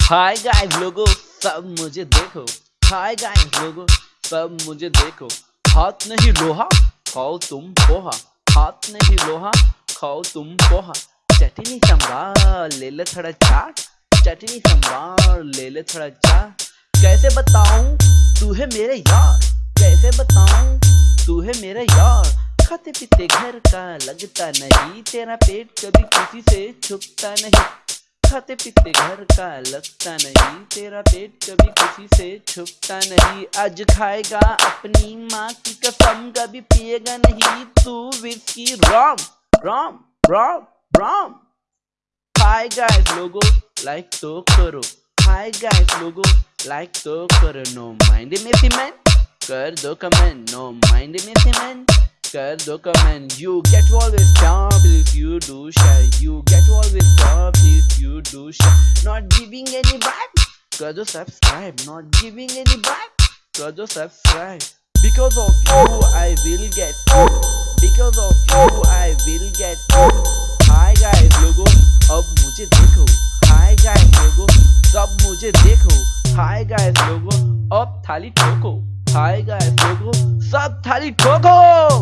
Hi guys लोगों, सब मुझे देखो। हाय गाइस लोगों, सब मुझे देखो। हाथ नहीं लोहा, खाओ तुम पोहा। हाथ नहीं लोहा, खाओ तुम पोहा। चटनी संभाल ले ले थोड़ा चाट चटनी संभाल ले ले थोड़ा चाट कैसे बताऊँ, तू है मेरे यार। कैसे बताऊँ, तू है मेरे यार। खाते पीते घर का लगता नहीं। तेरा पेट कभी किसी से छुपता नहीं। खाते पीते घर का लगता नहीं। तेरा पेट कभी किसी से छुपता नहीं। आज खाएगा अपनी माँ की कसम, कभी पिएगा नहीं। तू whisky rum rum rum rum hi guys लोगो लाइक तो करो। हाय गाइस लोगो लाइक तो करो। नो माइंड में मैन कर दो कमेंट नो माइंड में मैन कर दो comment you get always top if you do share you get always top if you do share not giving any back कर दो subscribe not giving any back कर दो subscribe because of you I will get because of you I will get hi guys लोगो अब मुझे देखो hi guys लोगो सब मुझे देखो hi guys लोगो अब थाली ठोको hi guys लोगो सब थाली ठोको